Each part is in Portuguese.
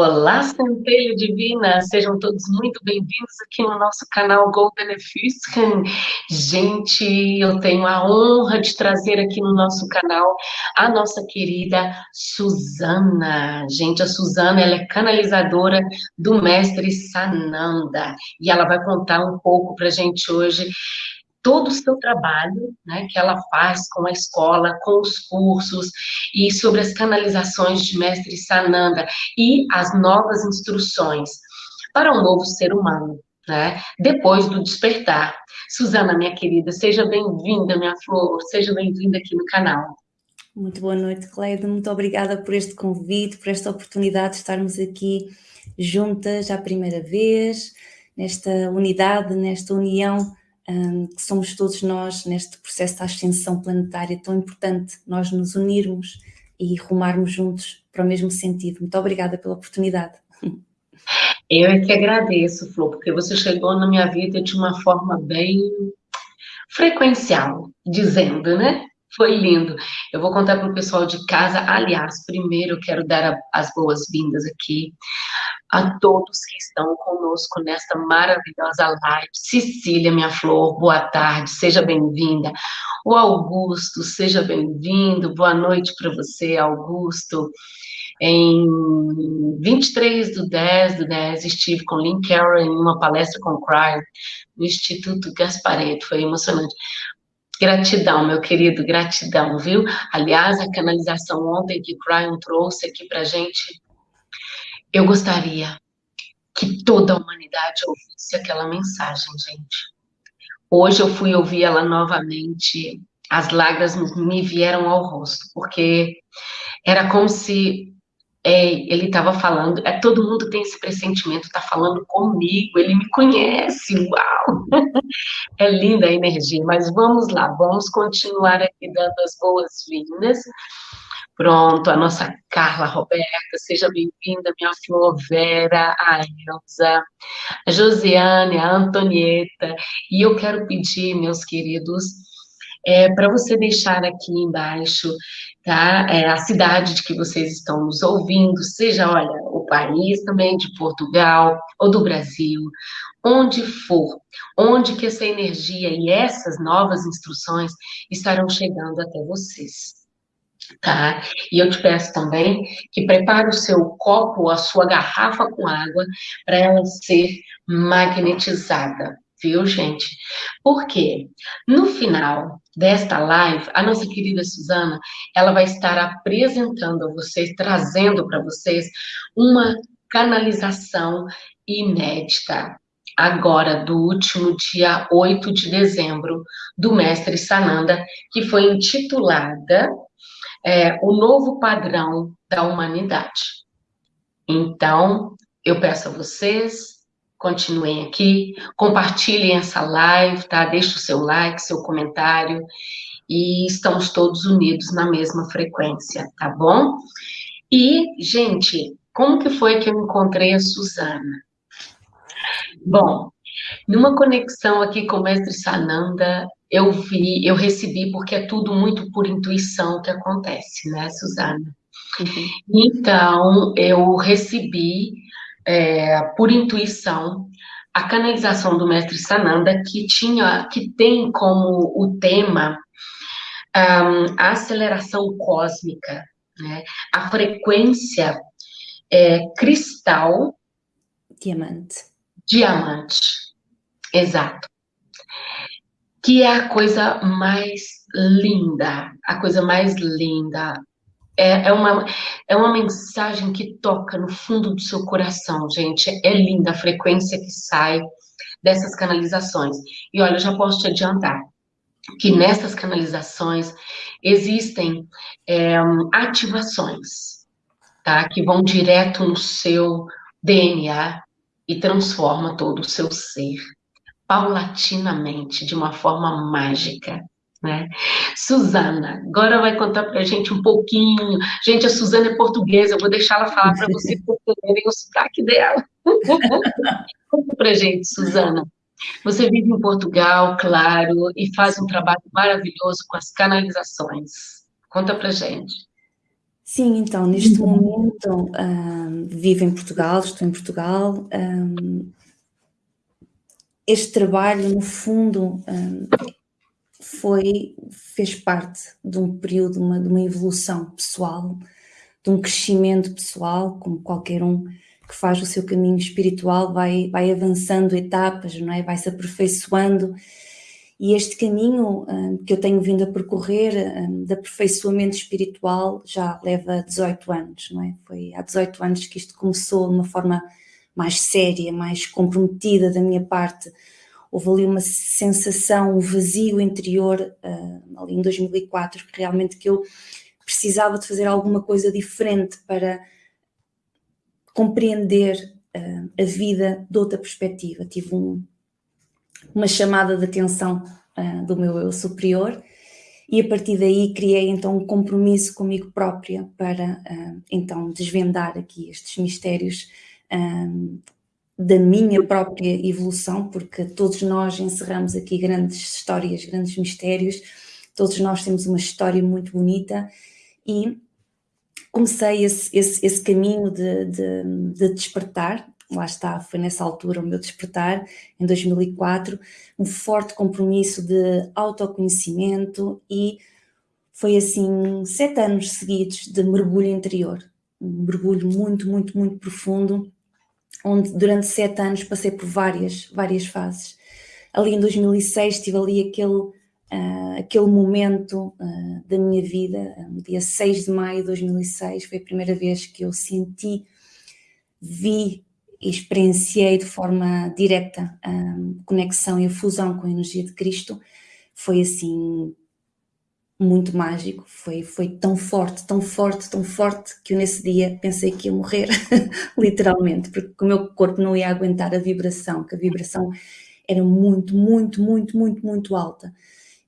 Olá, Centelha Divina! Sejam todos muito bem-vindos aqui no nosso canal Golden Füssen. Gente, eu tenho a honra de trazer aqui no nosso canal a nossa querida Suzana. Gente, a Suzana, ela é canalizadora do Mestre Sananda e ela vai contar um pouco para gente hoje todo o seu trabalho, né, que ela faz com a escola, com os cursos, e sobre as canalizações de Mestre Sananda, e as novas instruções para um novo ser humano, né, depois do despertar. Suzana, minha querida, seja bem-vinda, minha flor, seja bem-vinda aqui no canal. Muito boa noite, Cleide, muito obrigada por este convite, por esta oportunidade de estarmos aqui juntas à primeira vez, nesta unidade, nesta união que somos todos nós neste processo de ascensão planetária tão importante, nós nos unirmos e rumarmos juntos para o mesmo sentido. Muito obrigada pela oportunidade. Eu é que agradeço, Flor, porque você chegou na minha vida de uma forma bem frequencial, dizendo, né? Foi lindo. Eu vou contar para o pessoal de casa. Aliás, primeiro eu quero dar a, as boas-vindas aqui a todos que estão conosco nesta maravilhosa live. Cecília, minha flor, boa tarde, seja bem-vinda. O Augusto, seja bem-vindo. Boa noite para você, Augusto. Em 23 do 10 do 10, estive com Lynn Carroll em uma palestra com o Cryer no Instituto Gaspareto, foi emocionante. Gratidão, meu querido, gratidão, viu? Aliás, a canalização ontem que Cryon trouxe aqui para gente, eu gostaria que toda a humanidade ouvisse aquela mensagem, gente. Hoje eu fui ouvir ela novamente, as lágrimas me vieram ao rosto, porque era como se é, ele estava falando, é, todo mundo tem esse pressentimento, está falando comigo, ele me conhece, uau! É linda a energia, mas vamos lá, vamos continuar aqui dando as boas-vindas. Pronto, a nossa Carla Roberta, seja bem-vinda, minha Flor Vera, a Elza, a Josiane, a Antonieta, e eu quero pedir, meus queridos, é, para você deixar aqui embaixo tá? É, a cidade de que vocês estão nos ouvindo, seja, olha, o país também de Portugal ou do Brasil, onde for, onde que essa energia e essas novas instruções estarão chegando até vocês. Tá? E eu te peço também que prepare o seu copo, a sua garrafa com água, para ela ser magnetizada viu, gente? Porque no final desta live, a nossa querida Suzana, ela vai estar apresentando a vocês, trazendo para vocês uma canalização inédita, agora do último dia 8 de dezembro, do mestre Sananda, que foi intitulada é, O Novo Padrão da Humanidade. Então, eu peço a vocês continuem aqui, compartilhem essa live, tá? Deixe o seu like, seu comentário, e estamos todos unidos na mesma frequência, tá bom? E, gente, como que foi que eu encontrei a Suzana? Bom, numa conexão aqui com o mestre Sananda, eu vi, eu recebi, porque é tudo muito por intuição que acontece, né, Suzana? Uhum. Então, eu recebi é, por intuição, a canalização do mestre Sananda, que tinha, que tem como o tema um, a aceleração cósmica, né? a frequência é, cristal... Diamante. Diamante, exato. Que é a coisa mais linda, a coisa mais linda, é, é, uma, é uma mensagem que toca no fundo do seu coração, gente. É linda a frequência que sai dessas canalizações. E olha, eu já posso te adiantar que nessas canalizações existem é, ativações, tá? Que vão direto no seu DNA e transforma todo o seu ser, paulatinamente, de uma forma mágica. Né? Suzana, agora vai contar para a gente um pouquinho. Gente, a Suzana é portuguesa, eu vou deixar ela falar para vocês entenderem o sotaque dela. Conta para a gente, Suzana. Você vive em Portugal, claro, e faz um trabalho maravilhoso com as canalizações. Conta para gente. Sim, então, neste momento um, vivo em Portugal, estou em Portugal. Um, este trabalho, no fundo, um, foi, fez parte de um período, uma, de uma evolução pessoal, de um crescimento pessoal, como qualquer um que faz o seu caminho espiritual vai, vai avançando etapas, não é? vai se aperfeiçoando e este caminho um, que eu tenho vindo a percorrer um, de aperfeiçoamento espiritual já leva 18 anos, não é? Foi há 18 anos que isto começou de uma forma mais séria, mais comprometida da minha parte. Houve ali uma sensação, um vazio interior, uh, ali em 2004, que realmente que eu precisava de fazer alguma coisa diferente para compreender uh, a vida de outra perspectiva. Tive um, uma chamada de atenção uh, do meu eu superior e a partir daí criei então um compromisso comigo própria para então desvendar aqui estes mistérios da minha própria evolução, porque todos nós encerramos aqui grandes histórias, grandes mistérios, todos nós temos uma história muito bonita e comecei esse, esse, esse caminho de, de, de despertar. Lá está, foi nessa altura o meu despertar, em 2004, um forte compromisso de autoconhecimento e foi assim sete anos seguidos de mergulho interior, um mergulho muito, muito, muito profundo, onde durante sete anos passei por várias, várias fases. Ali em 2006 tive ali aquele, uh, aquele momento uh, da minha vida, no dia 6 de maio de 2006, foi a primeira vez que eu senti, vi e experienciei de forma direta a conexão e a fusão com a energia de Cristo, foi assim muito mágico, foi, foi tão forte, tão forte, tão forte, que eu nesse dia pensei que ia morrer, literalmente, porque o meu corpo não ia aguentar a vibração, que a vibração era muito, muito, muito, muito, muito alta.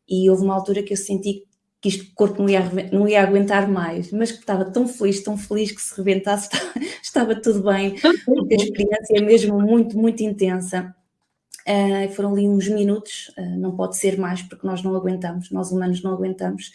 E houve uma altura que eu senti que isto o corpo não ia, não ia aguentar mais, mas que estava tão feliz, tão feliz que se rebentasse, estava, estava tudo bem, porque a experiência é mesmo muito, muito intensa. Uh, foram ali uns minutos, uh, não pode ser mais, porque nós não aguentamos, nós humanos não aguentamos.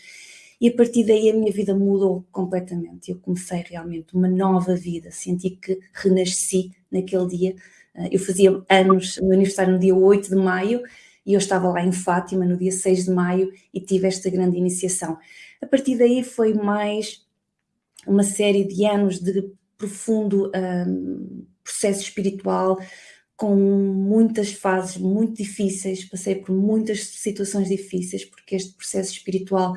E a partir daí a minha vida mudou completamente. Eu comecei realmente uma nova vida, senti que renasci naquele dia. Uh, eu fazia anos, meu aniversário no dia 8 de maio, e eu estava lá em Fátima no dia 6 de maio e tive esta grande iniciação. A partir daí foi mais uma série de anos de profundo um, processo espiritual, com muitas fases muito difíceis, passei por muitas situações difíceis, porque este processo espiritual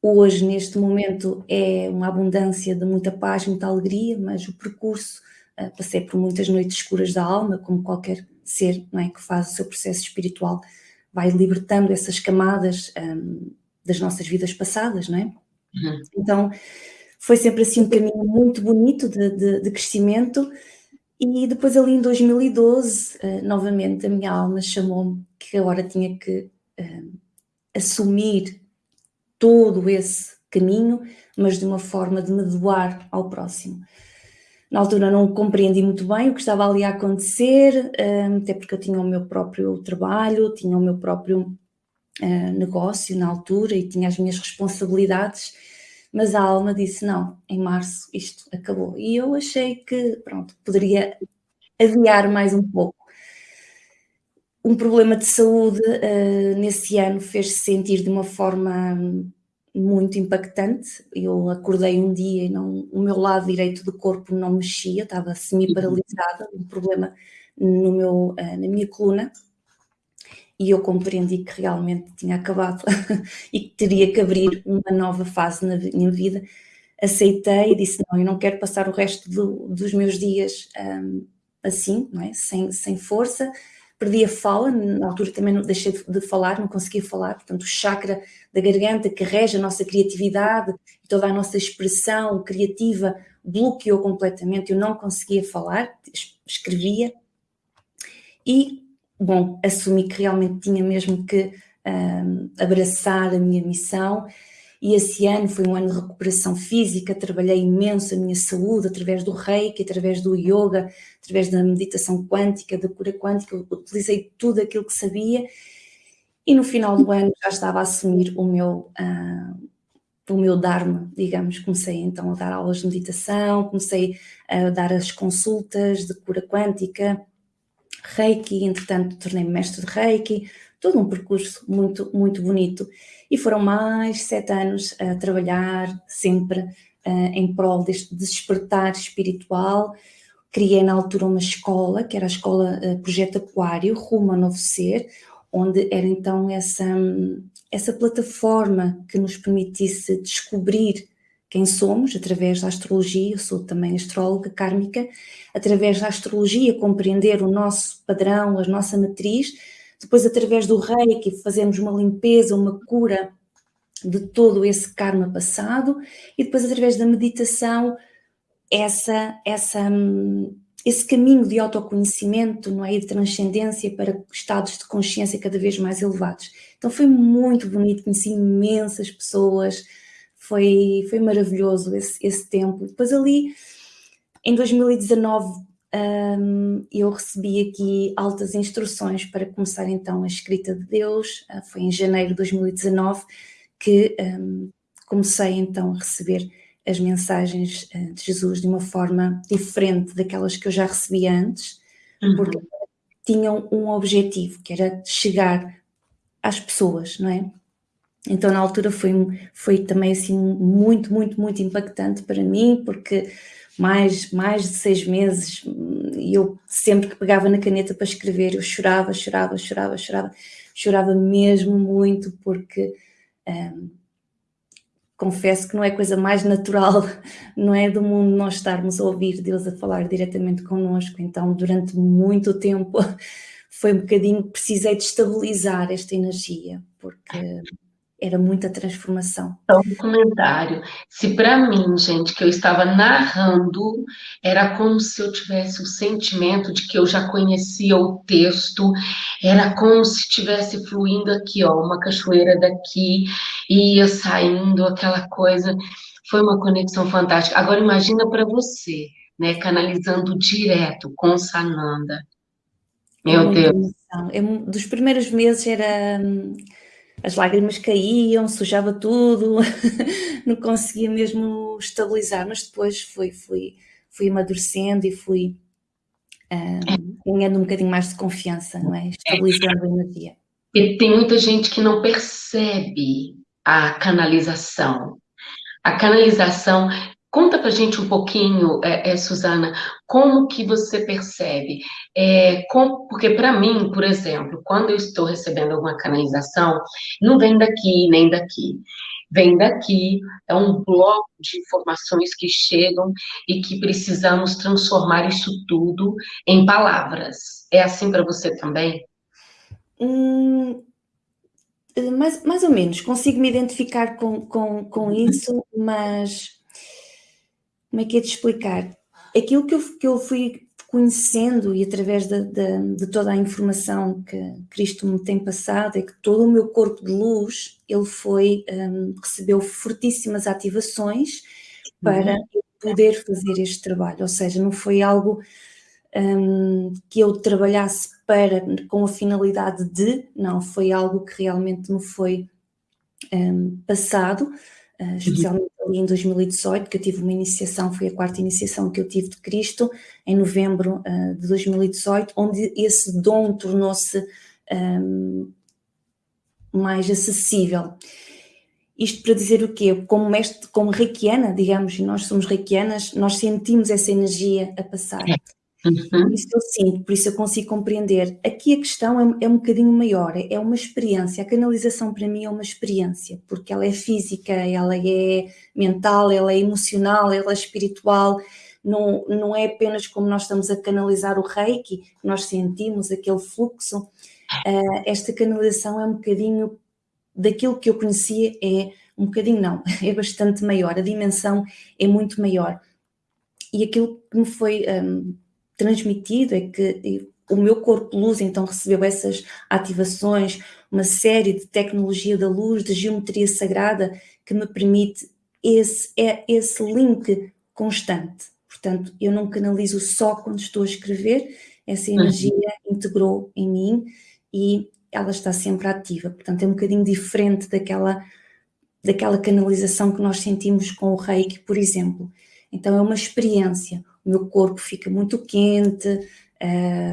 hoje, neste momento, é uma abundância de muita paz, muita alegria, mas o percurso, uh, passei por muitas noites escuras da alma, como qualquer ser não é, que faz o seu processo espiritual, vai libertando essas camadas um, das nossas vidas passadas, não é? Uhum. Então, foi sempre assim um caminho muito bonito de, de, de crescimento e depois ali em 2012, uh, novamente a minha alma chamou-me que agora tinha que uh, assumir todo esse caminho, mas de uma forma de me doar ao próximo. Na altura não compreendi muito bem o que estava ali a acontecer, hum, até porque eu tinha o meu próprio trabalho, tinha o meu próprio negócio na altura e tinha as minhas responsabilidades, mas a alma disse, não, em março isto acabou. E eu achei que, pronto, poderia adiar mais um pouco. Um problema de saúde uh, nesse ano fez-se sentir de uma forma muito impactante. Eu acordei um dia e não, o meu lado direito do corpo não mexia, estava semi-paralisada, um problema no meu, eh, na minha coluna, e eu compreendi que realmente tinha acabado e que teria que abrir uma nova fase na minha vida. Aceitei e disse: Não, eu não quero passar o resto do, dos meus dias um, assim, não é? sem, sem força, perdi a fala, na altura também não deixei de falar, não conseguia falar, portanto o chakra da garganta que rege a nossa criatividade toda a nossa expressão criativa bloqueou completamente, eu não conseguia falar, escrevia e, bom, assumi que realmente tinha mesmo que um, abraçar a minha missão. E esse ano foi um ano de recuperação física, trabalhei imenso a minha saúde através do reiki, através do yoga, através da meditação quântica, da cura quântica, utilizei tudo aquilo que sabia. E no final do ano já estava a assumir o meu, uh, o meu Dharma, digamos. Comecei então a dar aulas de meditação, comecei a dar as consultas de cura quântica, Reiki, entretanto tornei-me mestre de Reiki, todo um percurso muito, muito bonito. E foram mais sete anos a trabalhar sempre uh, em prol deste despertar espiritual. Criei na altura uma escola, que era a escola uh, Projeto Aquário, rumo a Novo Ser, onde era então essa, essa plataforma que nos permitisse descobrir quem somos através da astrologia, eu sou também astróloga kármica, através da astrologia compreender o nosso padrão, a nossa matriz, depois através do reiki fazemos uma limpeza, uma cura de todo esse karma passado e depois através da meditação essa, essa, esse caminho de autoconhecimento, não é? E de transcendência para estados de consciência cada vez mais elevados. Então foi muito bonito, conheci imensas pessoas, foi, foi maravilhoso esse, esse tempo. Depois ali, em 2019, um, eu recebi aqui altas instruções para começar então a escrita de Deus, uh, foi em janeiro de 2019 que um, comecei então a receber as mensagens uh, de Jesus de uma forma diferente daquelas que eu já recebia antes, uhum. porque tinham um objetivo, que era chegar às pessoas, não é? Então, na altura foi, foi também assim muito, muito, muito impactante para mim, porque mais, mais de seis meses e eu sempre que pegava na caneta para escrever, eu chorava, chorava, chorava, chorava, chorava mesmo muito, porque um, confesso que não é coisa mais natural, não é do mundo nós estarmos a ouvir Deus a falar diretamente connosco, então durante muito tempo foi um bocadinho, precisei de estabilizar esta energia, porque era muita transformação. Então, um comentário. Se para mim, gente, que eu estava narrando, era como se eu tivesse o sentimento de que eu já conhecia o texto, era como se estivesse fluindo aqui, ó, uma cachoeira daqui, ia saindo aquela coisa. Foi uma conexão fantástica. Agora imagina para você, né, canalizando direto com Sananda. Meu Deus. Eu, dos primeiros meses era hum, as lágrimas caíam, sujava tudo, não conseguia mesmo estabilizar, mas depois fui, fui, fui amadurecendo e fui um, ganhando um bocadinho mais de confiança, não é? Estabilizando a energia. E tem muita gente que não percebe a canalização. A canalização Conta para gente um pouquinho, é, é, Suzana, como que você percebe? É, com, porque para mim, por exemplo, quando eu estou recebendo alguma canalização, não vem daqui nem daqui. Vem daqui, é um bloco de informações que chegam e que precisamos transformar isso tudo em palavras. É assim para você também? Hum, mais, mais ou menos, consigo me identificar com, com, com isso, mas como é que é de explicar? Aquilo que eu, que eu fui conhecendo e através de, de, de, toda a informação que Cristo me tem passado é que todo o meu corpo de luz ele foi um, recebeu fortíssimas ativações para uhum. poder fazer este trabalho, ou seja, não foi algo um, que eu trabalhasse para com a finalidade de, não, foi algo que realmente me foi um, passado uh, especialmente ali em 2018, que eu tive uma iniciação, foi a quarta iniciação que eu tive de Cristo, em novembro uh, de 2018, onde esse dom tornou-se um, mais acessível. Isto para dizer o quê? Como mestre, como reikiana, digamos, e nós somos reikianas, nós sentimos essa energia a passar. Uhum. Isso eu sinto, por isso eu consigo compreender. Aqui a questão é, é um bocadinho maior, é, é uma experiência. A canalização para mim é uma experiência, porque ela é física, ela é mental, ela é emocional, ela é espiritual. Não, não é apenas como nós estamos a canalizar o reiki, nós sentimos aquele fluxo. Uh, esta canalização é um bocadinho daquilo que eu conhecia, é um bocadinho não, é bastante maior, a dimensão é muito maior. E aquilo que me foi um, transmitido é que o meu corpo luz então recebeu essas ativações, uma série de tecnologia da luz, de geometria sagrada que me permite esse, é esse link constante. Portanto, eu não canalizo só quando estou a escrever, essa uhum. energia uhum. integrou em mim e ela está sempre ativa. Portanto, é um bocadinho diferente daquela daquela canalização que nós sentimos com o reiki, por exemplo. Então é uma experiência, o meu corpo fica muito quente,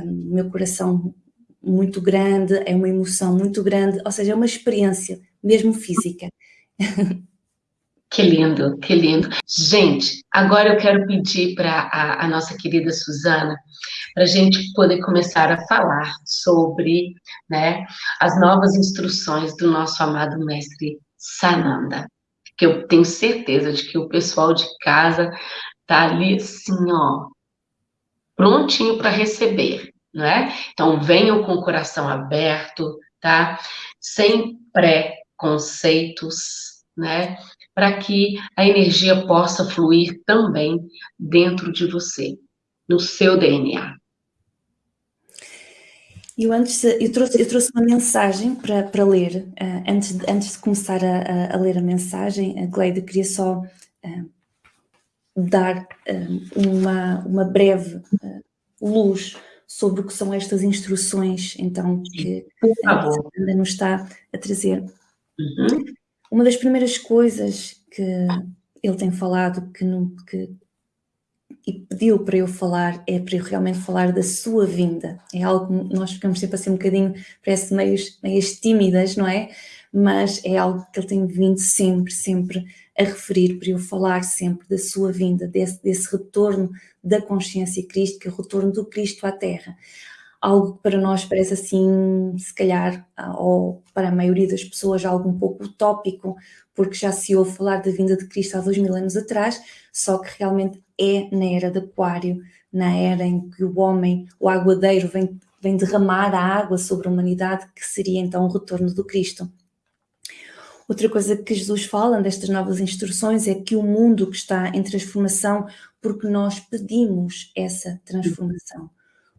o meu coração muito grande, é uma emoção muito grande, ou seja, é uma experiência mesmo física. Que lindo, que lindo. Gente, agora eu quero pedir para a, a, nossa querida Suzana, para a gente poder começar a falar sobre né, as novas instruções do nosso amado mestre Sananda. Que eu tenho certeza de que o pessoal de casa tá ali assim, ó, prontinho para receber, não é? Então venham com o coração aberto, tá? Sem pré-conceitos, né? para que a energia possa fluir também dentro de você, no seu DNA. Eu antes, eu trouxe, eu trouxe uma mensagem para, para ler, uh, antes, antes de começar a, a, ler a mensagem, a Gleide queria só uh, dar uh, uma, uma breve luz sobre o que são estas instruções, então, que a Ana nos está a trazer. Uhum. Uma das primeiras coisas que ele tem falado que, não, que e pediu para eu falar é para eu realmente falar da sua vinda. É algo que nós ficamos sempre assim um bocadinho, parece meios, meias tímidas, não é? Mas é algo que ele tem vindo sempre, sempre a referir para eu falar sempre da sua vinda, desse, desse retorno da consciência crística, retorno do Cristo à Terra algo que para nós parece assim, se calhar, ah, ou para a maioria das pessoas, algo um pouco utópico, porque já se ouve falar da vinda de Cristo há dois mil anos atrás, só que realmente é na era de Aquário, na era em que o homem, o aguadeiro, vem, vem derramar a água sobre a humanidade, que seria então o retorno do Cristo. Outra coisa que Jesus fala nestas novas instruções é que o mundo que está em transformação, porque nós pedimos essa transformação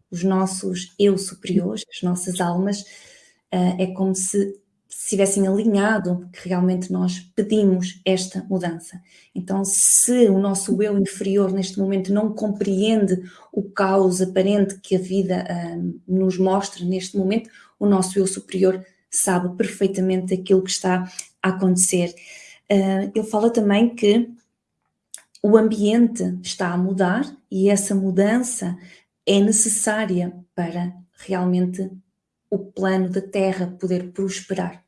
os nossos eu superiores, as nossas almas, uh, é como se estivessem alinhado que realmente nós pedimos esta mudança. Então, se o nosso eu inferior neste momento não compreende o caos aparente que a vida uh, nos mostra neste momento, o nosso eu superior sabe perfeitamente aquilo que está a acontecer. Uh, ele fala também que o ambiente está a mudar e essa mudança é necessária para realmente o plano da Terra poder prosperar.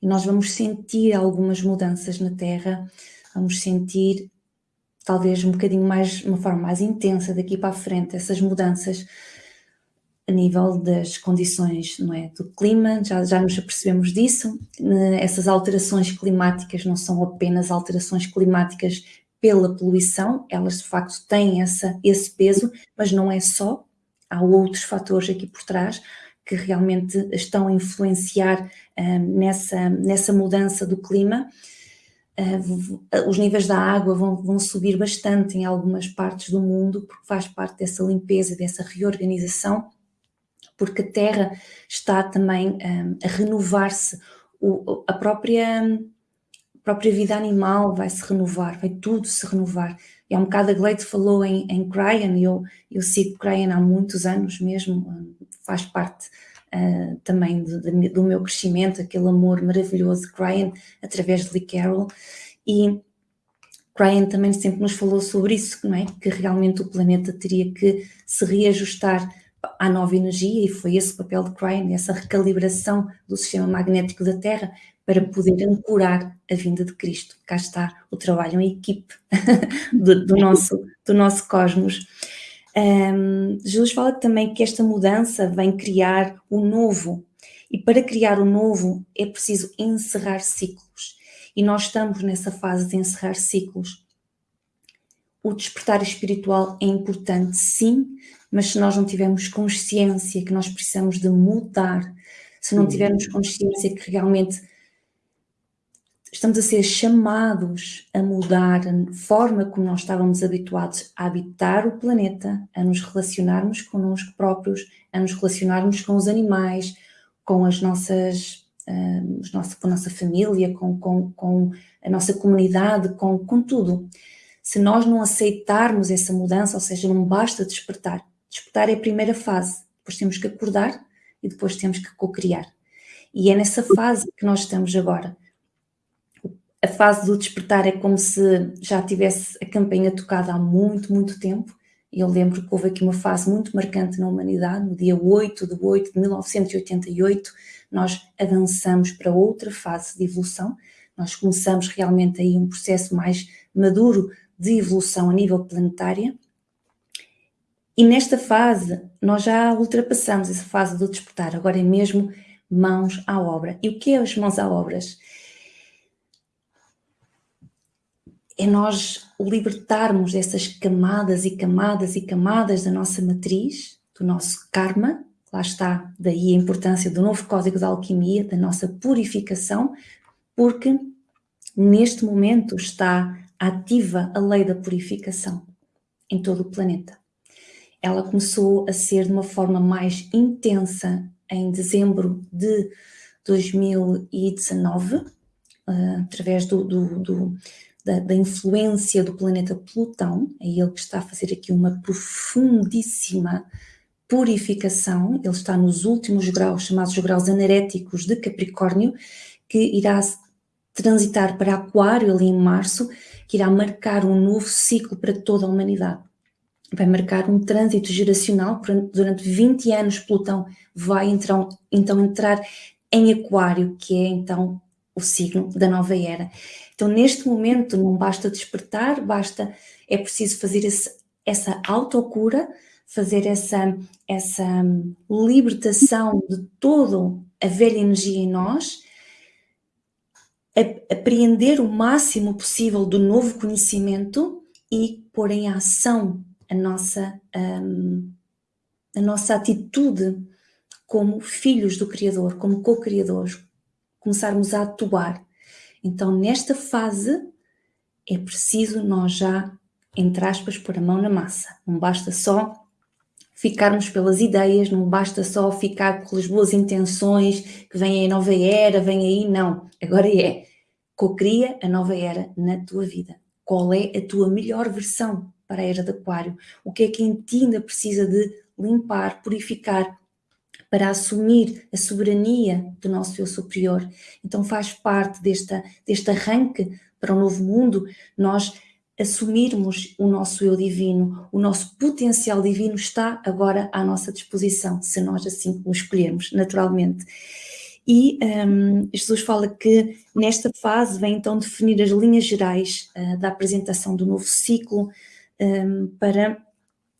E nós vamos sentir algumas mudanças na Terra, vamos sentir talvez um bocadinho mais, uma forma mais intensa daqui para a frente, essas mudanças a nível das condições não é, do clima, já, já nos apercebemos disso, essas alterações climáticas não são apenas alterações climáticas pela poluição, elas de facto têm essa, esse peso, mas não é só, há outros fatores aqui por trás que realmente estão a influenciar uh, nessa, nessa mudança do clima. Uh, os níveis da água vão, vão, subir bastante em algumas partes do mundo, porque faz parte dessa limpeza, dessa reorganização, porque a Terra está também uh, a renovar-se, a própria própria vida animal vai se renovar, vai tudo se renovar. E há um bocado a Gleide falou em, em Cryan, eu, eu sigo Cryan há muitos anos mesmo, faz parte uh, também de, de, do meu crescimento, aquele amor maravilhoso de Cryan através de Lee Carroll. E Cryan também sempre nos falou sobre isso, não é? Que realmente o planeta teria que se reajustar à nova energia e foi esse o papel de Cryan, essa recalibração do sistema magnético da Terra para poder ancorar a vinda de Cristo. Cá está o trabalho em equipe do, do, nosso, do nosso cosmos. Um, Jesus fala também que esta mudança vem criar o novo, e para criar o novo é preciso encerrar ciclos. E nós estamos nessa fase de encerrar ciclos. O despertar espiritual é importante, sim, mas se nós não tivermos consciência que nós precisamos de mudar, se não tivermos consciência que realmente estamos a ser chamados a mudar a forma como nós estávamos habituados a habitar o planeta, a nos relacionarmos connosco próprios, a nos relacionarmos com os animais, com as nossas, uh, os nosso, com a nossa família, com, com, com a nossa comunidade, com, com tudo. Se nós não aceitarmos essa mudança, ou seja, não basta despertar. Despertar é a primeira fase, depois temos que acordar e depois temos que co-criar. E é nessa fase que nós estamos agora a fase do despertar é como se já tivesse a campainha tocada há muito, muito tempo. Eu lembro que houve aqui uma fase muito marcante na humanidade, no dia 8 de 8 de 1988, nós avançamos para outra fase de evolução, nós começamos realmente aí um processo mais maduro de evolução a nível planetária, e nesta fase nós já ultrapassamos essa fase do despertar, agora é mesmo mãos à obra. E o que é as mãos à obras? É nós libertarmos dessas camadas e camadas e camadas da nossa matriz, do nosso karma, lá está daí a importância do novo código da alquimia, da nossa purificação, porque neste momento está ativa a lei da purificação em todo o planeta. Ela começou a ser de uma forma mais intensa em dezembro de 2019, uh, eh, através do, do, do da, da, influência do planeta Plutão, é ele que está a fazer aqui uma profundíssima purificação, ele está nos últimos graus, chamados graus anaréticos de Capricórnio, que irá transitar para Aquário ali em março, que irá marcar um novo ciclo para toda a humanidade. Vai marcar um trânsito geracional, durante 20 anos Plutão vai então, então entrar em Aquário, que é então o signo da nova era. Então neste momento não basta despertar, basta, é preciso fazer esse, essa autocura, fazer essa, essa libertação de toda a velha energia em nós apreender o máximo possível do novo conhecimento e pôr em ação a nossa, um, a nossa atitude como filhos do Criador, como co-criadores, começarmos a atuar. Então, nesta fase, é preciso nós já, entre aspas, pôr a mão na massa. Não basta só ficarmos pelas ideias, não basta só ficar pelas boas intenções, que vem aí a nova era, vem aí, não. Agora é, cocria a nova era na tua vida. Qual é a tua melhor versão para a era de aquário? O que é que em ti ainda precisa de limpar, purificar, para assumir a soberania do nosso eu superior. Então faz parte desta, deste arranque para o novo mundo, nós assumirmos o nosso eu divino, o nosso potencial divino está agora à nossa disposição, se nós assim o escolhermos, naturalmente. E um, Jesus fala que nesta fase vem então definir as linhas gerais uh, da apresentação do novo ciclo um, para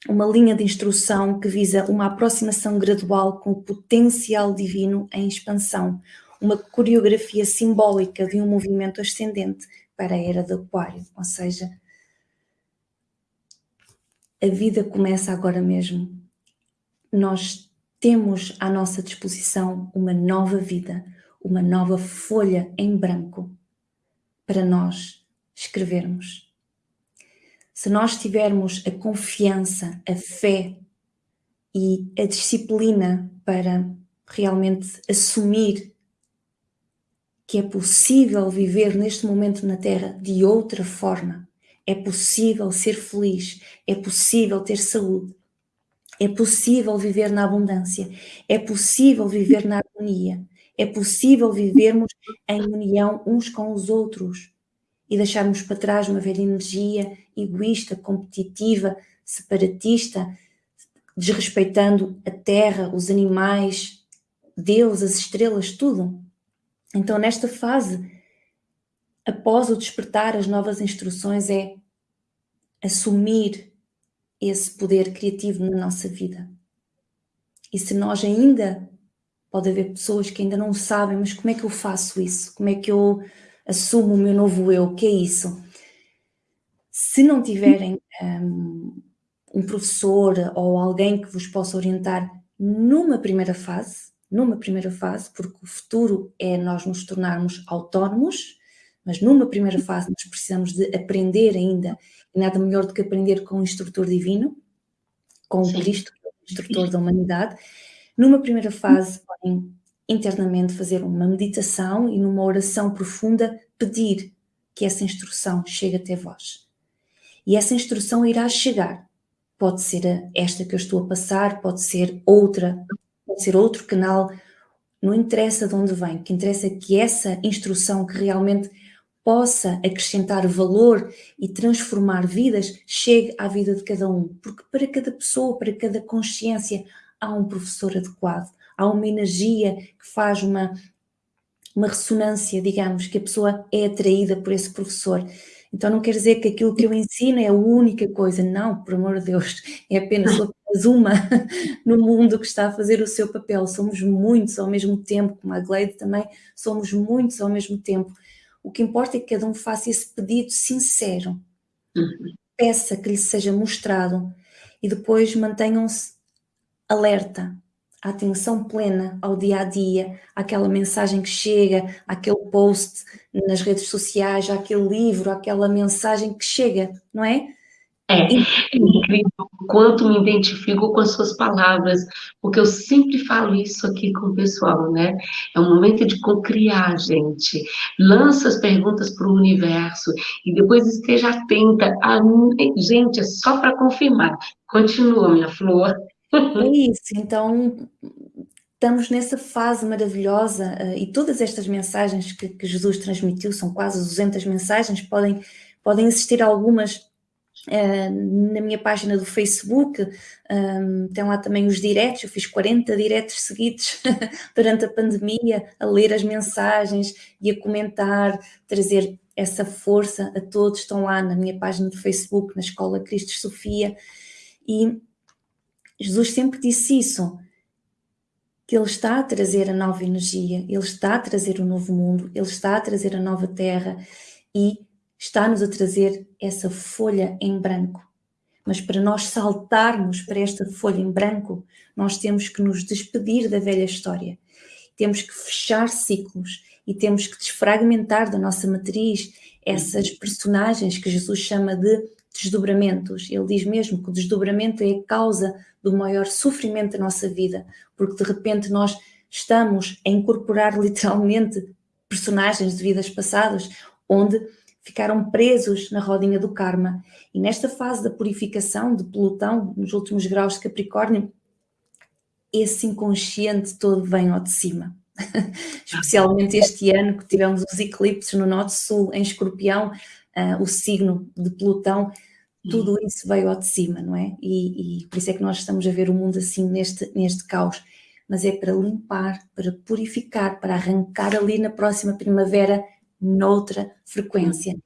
uma linha de instrução que visa uma aproximação gradual com o potencial divino em expansão, uma coreografia simbólica de um movimento ascendente para a era do aquário, ou seja, a vida começa agora mesmo. Nós temos à nossa disposição uma nova vida, uma nova folha em branco para nós escrevermos. Se nós tivermos a confiança, a fé e a disciplina para realmente assumir que é possível viver neste momento na Terra de outra forma, é possível ser feliz, é possível ter saúde, é possível viver na abundância, é possível viver na harmonia, é possível vivermos em união uns com os outros e deixarmos para trás uma velha energia egoísta, competitiva, separatista, desrespeitando a terra, os animais, Deus, as estrelas, tudo. Então, nesta fase, após o despertar, as novas instruções é assumir esse poder criativo na nossa vida. E se nós ainda, pode haver pessoas que ainda não sabem, mas como é que eu faço isso? Como é que eu assumo o meu novo eu? O que é isso? Se não tiverem um, um professor ou alguém que vos possa orientar numa primeira fase, numa primeira fase, porque o futuro é nós nos tornarmos autónomos, mas numa primeira fase nós precisamos de aprender ainda, e nada melhor do que aprender com o instrutor divino, com o Cristo, é o instrutor da humanidade. Numa primeira fase podem internamente fazer uma meditação e numa oração profunda pedir que essa instrução chegue até vós. E essa instrução irá chegar. Pode ser esta que eu estou a passar, pode ser outra, pode ser outro canal, não interessa de onde vem, o que interessa é que essa instrução que realmente possa acrescentar valor e transformar vidas, chegue à vida de cada um. Porque para cada pessoa, para cada consciência, há um professor adequado, há uma energia que faz uma, uma ressonância, digamos, que a pessoa é atraída por esse professor. Então não quer dizer que aquilo que eu ensino é a única coisa, não, por amor de Deus, é apenas, apenas uma no mundo que está a fazer o seu papel. Somos muitos ao mesmo tempo, como a Gleide também, somos muitos ao mesmo tempo. O que importa é que cada um faça esse pedido sincero. Uhum. Peça que lhe seja mostrado e depois mantenham-se alerta, a atenção plena ao dia a dia, àquela mensagem que chega, àquele post nas redes sociais, àquele livro, àquela mensagem que chega, não é? É, é incrível o quanto me identifico com as suas palavras, porque eu sempre falo isso aqui com o pessoal, né? É um momento de cocriar, gente. Lança as perguntas para o universo e depois esteja atenta. A... Gente, é só para confirmar. Continua, minha flor. É isso, então estamos nessa fase maravilhosa uh, e todas estas mensagens que, que, Jesus transmitiu, são quase 200 mensagens, podem, podem existir algumas Uh, na minha página do Facebook, um, tem lá também os diretos, eu fiz 40 diretos seguidos durante a pandemia, a ler as mensagens e a comentar, trazer essa força a todos, estão lá na minha página do Facebook, na Escola Cristo Sofia, e Jesus sempre disse isso, que Ele está a trazer a nova energia, Ele está a trazer o novo mundo, Ele está a trazer a nova terra. E está-nos a trazer essa folha em branco. Mas para nós saltarmos para esta folha em branco, nós temos que nos despedir da velha história. Temos que fechar ciclos e temos que desfragmentar da nossa matriz essas personagens que Jesus chama de desdobramentos. Ele diz mesmo que o desdobramento é a causa do maior sofrimento da nossa vida, porque de repente nós estamos a incorporar literalmente personagens de vidas passadas, onde ficaram presos na rodinha do karma. E nesta fase da purificação de Plutão, nos últimos graus de Capricórnio, esse inconsciente todo vem ao de cima. Especialmente este ano que tivemos os eclipses no Norte-Sul, em Escorpião, uh, o signo de Plutão, tudo uhum. isso veio ao de cima, não é? E, e, por isso é que nós estamos a ver o mundo assim neste, neste caos. Mas é para limpar, para purificar, para arrancar ali na próxima primavera noutra frequência.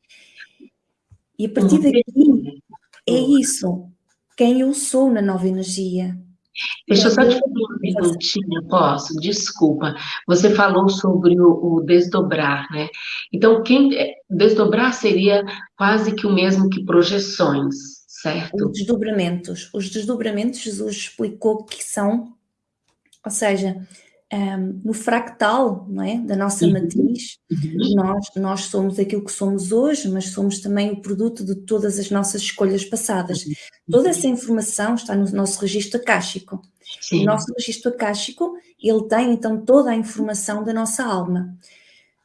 E a partir daqui é isso, quem eu sou na nova energia, Deixa eu só te fazer uma perguntinha, posso? Desculpa. Você falou sobre o, o, desdobrar, né? Então, quem é, desdobrar seria quase que o mesmo que projeções, certo? Os desdobramentos. Os desdobramentos, Jesus explicou que são, ou seja, um, no fractal não é? da nossa uhum. matriz, uhum. Nós, nós somos aquilo que somos hoje, mas somos também o produto de todas as nossas escolhas passadas. Uhum. Toda essa informação está no nosso registro acástico. Sim. O nosso registro acástico, ele tem então toda a informação da nossa alma.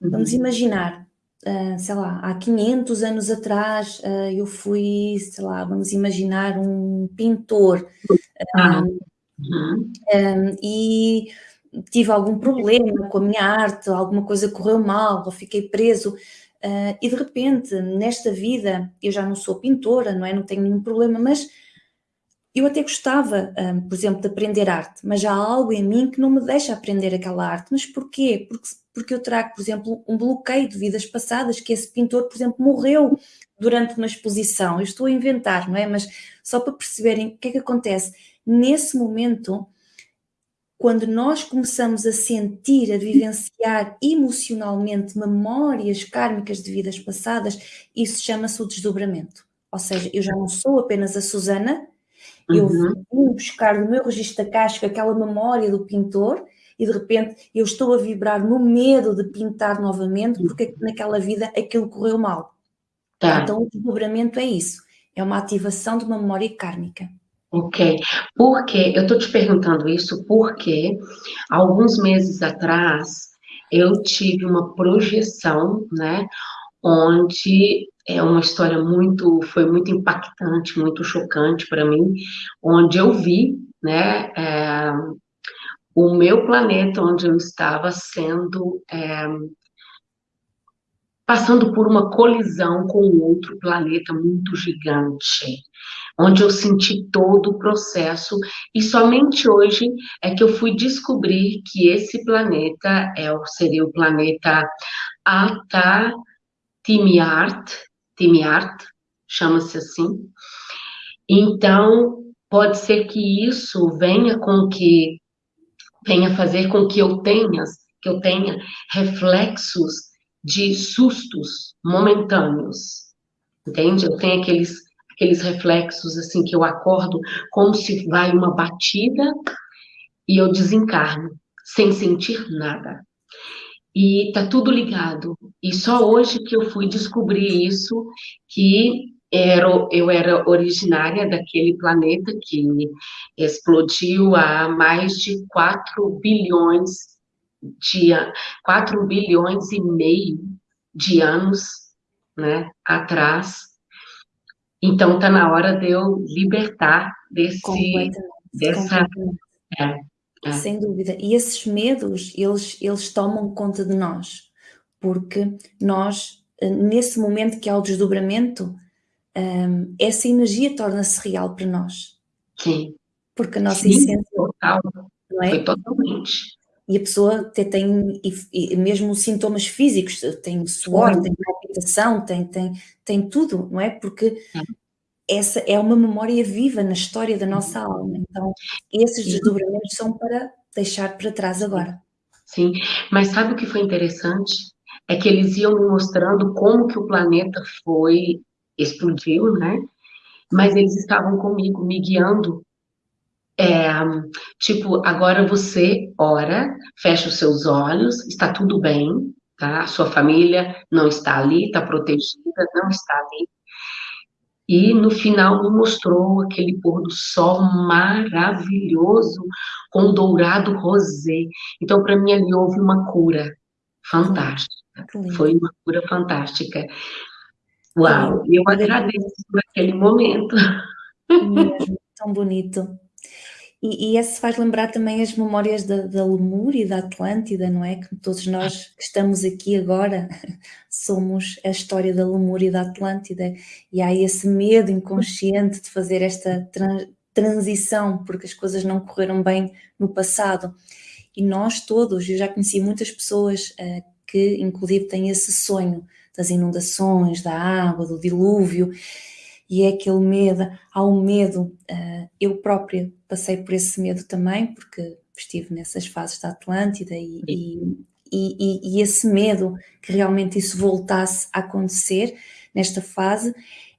Vamos imaginar, uh, sei lá, há 500 anos atrás uh, eu fui, sei lá, vamos imaginar um pintor. Um, uhum. um, e tive algum problema com a minha arte, alguma coisa correu mal, ou fiquei preso, uh, e de repente, nesta vida, eu já não sou pintora, não é? Não tenho nenhum problema, mas eu até gostava, um, ah, por exemplo, de aprender arte, mas há algo em mim que não me deixa aprender aquela arte. Mas porquê? Porque, porque eu trago, por exemplo, um bloqueio de vidas passadas, que esse pintor, por exemplo, morreu durante uma exposição. Eu estou a inventar, não é? Mas só para perceberem o que é que acontece. Nesse momento, quando nós começamos a sentir, a vivenciar emocionalmente memórias kármicas de vidas passadas, isso chama-se o desdobramento. Ou seja, eu já não sou apenas a Susana, eu uhum. vim buscar no meu registro acástico aquela memória do pintor e de repente eu estou a vibrar no medo de pintar novamente porque naquela vida aquilo correu mal. Tá. Então o desdobramento é isso, é uma ativação de uma memória kármica. Ok, porque eu estou te perguntando isso porque alguns meses atrás eu tive uma projeção, né, onde é uma história muito, foi muito impactante, muito chocante para mim, onde eu vi, né, é, o meu planeta onde eu estava sendo é, passando por uma colisão com outro planeta muito gigante, onde eu senti todo o processo, e somente hoje é que eu fui descobrir que esse planeta é, seria o planeta Ata Timiart, Timiart, chama-se assim. Então, pode ser que isso venha com que venha fazer com que eu tenha que eu tenha reflexos de sustos momentâneos. Entende? Eu tenho aqueles aqueles reflexos assim que eu acordo como se vai uma batida e eu desencarno sem sentir nada. E tá tudo ligado. E só hoje que eu fui descobrir isso que era, eu era originária daquele planeta que explodiu há mais de 4 bilhões de 4 bilhões e meio de anos né, atrás. Então está na hora de eu libertar desse dessa é, é. sem dúvida. E esses medos, eles eles tomam conta de nós, porque nós nesse momento que há o desdobramento, um, essa energia torna-se real para nós. Sim. Porque a nossa Sim, essência. Total. Não é? Foi totalmente. E a pessoa até tem e, e mesmo sintomas físicos, tem suor, Sim. tem palpitação, tem, tem, tem tudo, não é? Porque é. essa é uma memória viva na história da nossa alma. Então, esses desdobramentos são para deixar para trás agora. Sim, mas sabe o que foi interessante? É que eles iam me mostrando como que o planeta foi explodiu, né? Mas eles estavam comigo, me guiando. É, tipo, agora você ora, fecha os seus olhos, está tudo bem, tá? A sua família não está ali, está protegida, não está ali. E no final me mostrou aquele pôr do sol maravilhoso, com dourado rosé. Então, para mim, ali houve uma cura fantástica. Foi uma cura fantástica. Uau, eu agradeço por aquele momento. Mesmo, tão bonito. E, e esse faz lembrar também as memórias da, da Lemúria e da Atlântida, não é? Que todos nós que estamos aqui agora somos a história da Lemúria e da Atlântida. E há esse medo inconsciente de fazer esta transição, porque as coisas não correram bem no passado. E nós todos, eu já conheci muitas pessoas uh, que inclusive têm esse sonho das inundações, da água, do dilúvio, e é aquele medo, há um medo, uh, eu própria passei por esse medo também, porque estive nessas fases da Atlântida e, e, e, e, esse medo que realmente isso voltasse a acontecer nesta fase,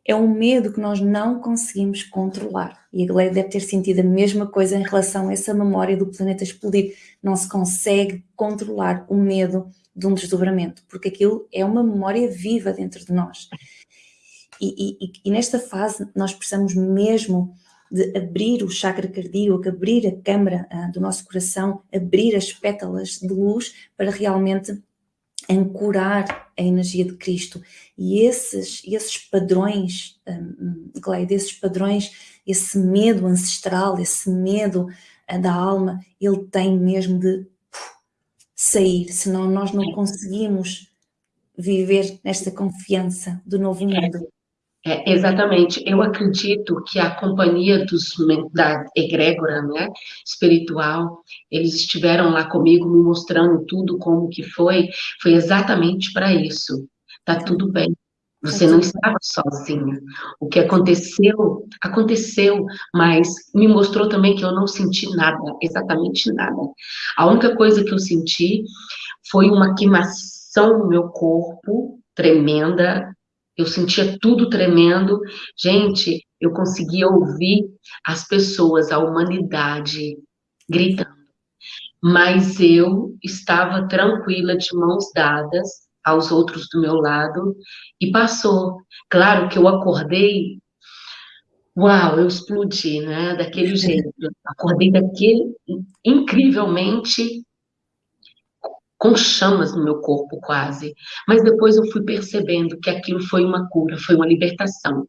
é um medo que nós não conseguimos controlar. E a Gleia deve ter sentido a mesma coisa em relação a essa memória do planeta explodir. Não se consegue controlar o medo de um desdobramento, porque aquilo é uma memória viva dentro de nós. E, e, e nesta fase nós precisamos mesmo de abrir o chakra cardíaco, abrir a câmara uh, do nosso coração, abrir as pétalas de luz para realmente ancorar a energia de Cristo. E esses, esses padrões, um, Gleide, esses padrões, esse medo ancestral, esse medo uh, da alma, ele tem mesmo de sair, senão nós não conseguimos viver nesta confiança do novo mundo. É, exatamente. Eu acredito que a companhia dos, da egrégora né, espiritual, eles estiveram lá comigo me mostrando tudo como que foi, foi exatamente para isso. Tá tudo bem, você não estava sozinha. O que aconteceu, aconteceu, mas me mostrou também que eu não senti nada, exatamente nada. A única coisa que eu senti foi uma queimação no meu corpo tremenda. Eu sentia tudo tremendo. Gente, eu conseguia ouvir as pessoas, a humanidade gritando. Mas eu estava tranquila, de mãos dadas, aos outros do meu lado e passou. Claro que eu acordei, uau, eu explodi, né? Daquele jeito. Acordei daquele, incrivelmente, com chamas no meu corpo quase. Mas depois eu fui percebendo que aquilo foi uma cura, foi uma libertação.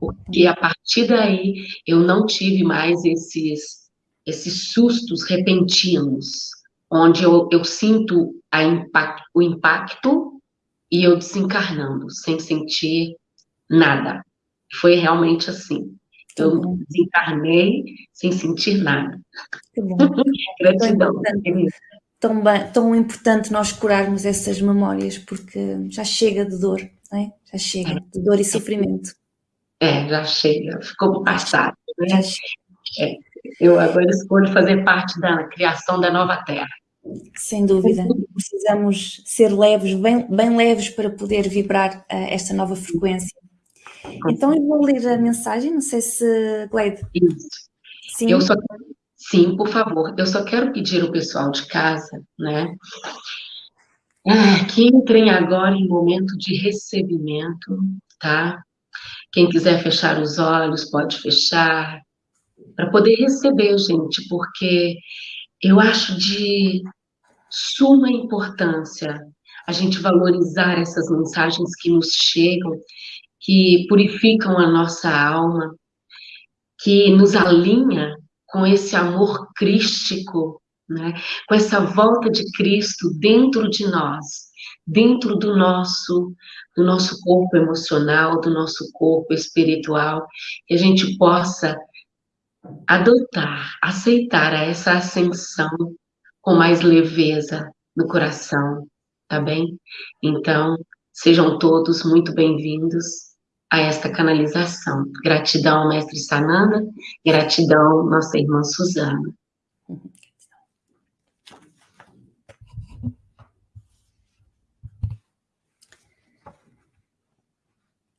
Porque a partir daí eu não tive mais esses, esses sustos repentinos onde eu, eu sinto impact, o impacto e eu desencarnando, sem sentir nada. Foi realmente assim. Eu desencarnei sem sentir nada. Que bom. Gratidão. Tão, bem, tão importante nós curarmos essas memórias, porque já chega de dor, é? já chega de dor e sofrimento. É, já chega, ficou passado. Né? É, eu agora escolho fazer parte da criação da nova Terra. Sem dúvida, precisamos ser leves, bem, bem leves para poder vibrar uh, esta nova frequência. Então eu vou ler a mensagem, não sei se, Gleide. Isso. Sim. Eu só, sim, por favor. Eu só quero pedir ao pessoal de casa, né, ah, que entrem agora em momento de recebimento, tá? Quem quiser fechar os olhos, pode fechar, para poder receber, gente, porque eu acho de suma importância a gente valorizar essas mensagens que nos chegam que purificam a nossa alma, que nos alinha com esse amor crístico, né? com essa volta de Cristo dentro de nós, dentro do nosso, do nosso corpo emocional, do nosso corpo espiritual, que a gente possa adotar, aceitar essa ascensão com mais leveza no coração, tá bem? Então, sejam todos muito bem-vindos a esta canalização. Gratidão, mestre Sananda, gratidão, nossa irmã Suzana.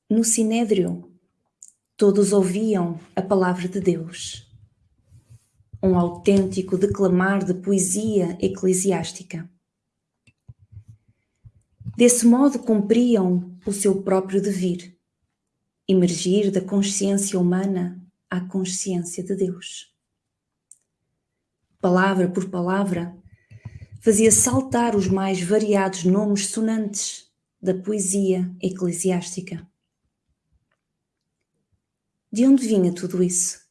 No Sinédrio, todos ouviam a palavra de Deus, um autêntico declamar de poesia eclesiástica. Desse modo cumpriam o seu próprio devir emergir da consciência humana à consciência de Deus. Palavra por palavra, fazia saltar os mais variados nomes sonantes da poesia eclesiástica. De onde vinha tudo isso?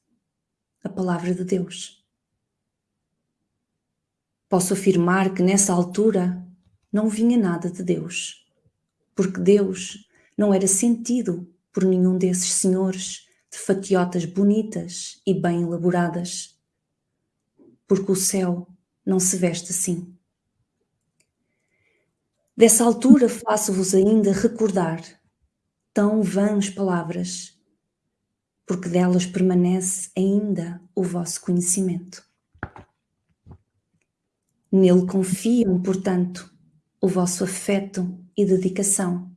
A palavra de Deus. Posso afirmar que nessa altura não vinha nada de Deus, porque Deus não era sentido por nenhum desses senhores de fatiotas bonitas e bem elaboradas, porque o céu não se veste assim. Dessa altura faço-vos ainda recordar tão vãs palavras, porque delas permanece ainda o vosso conhecimento. Nele confiam, portanto, o vosso afeto e dedicação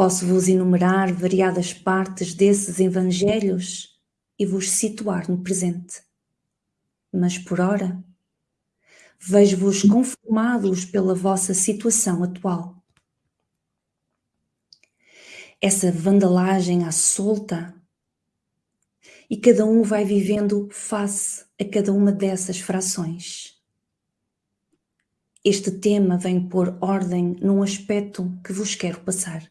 Posso vos enumerar variadas partes desses evangelhos e vos situar no presente. Mas por ora, vejo-vos conformados pela vossa situação atual. Essa vandalagem à solta e cada um vai vivendo face a cada uma dessas frações. Este tema vem pôr ordem num aspecto que vos quero passar.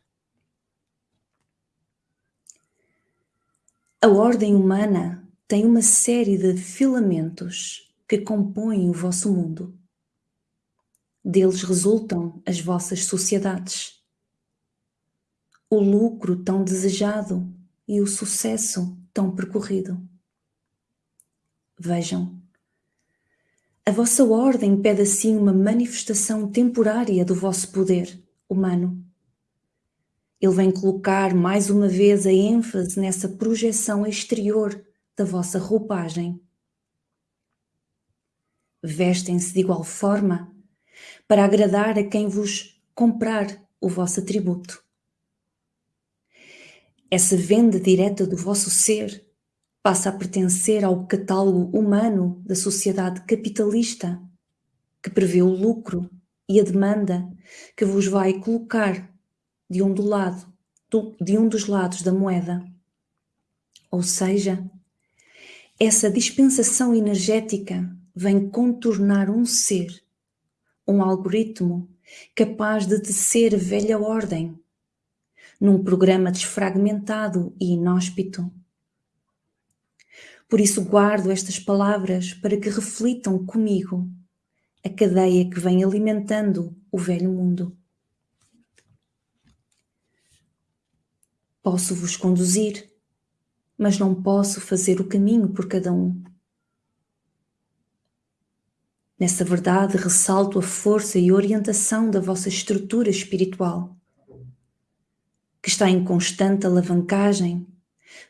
A ordem humana tem uma série de filamentos que compõem o vosso mundo. Deles resultam as vossas sociedades. O lucro tão desejado e o sucesso tão percorrido. Vejam, a vossa ordem pede assim uma manifestação temporária do vosso poder humano ele vem colocar mais uma vez a ênfase nessa projeção exterior da vossa roupagem. Vestem-se de igual forma para agradar a quem vos comprar o vosso atributo. Essa venda direta do vosso ser passa a pertencer ao catálogo humano da sociedade capitalista, que prevê o lucro e a demanda que vos vai colocar de um, do lado, do, de um dos lados da moeda. Ou seja, essa dispensação energética vem contornar um ser, um algoritmo capaz de tecer velha ordem, num programa desfragmentado e inóspito. Por isso guardo estas palavras para que reflitam comigo a cadeia que vem alimentando o velho mundo. Posso vos conduzir, mas não posso fazer o caminho por cada um. Nessa verdade, ressalto a força e orientação da vossa estrutura espiritual, que está em constante alavancagem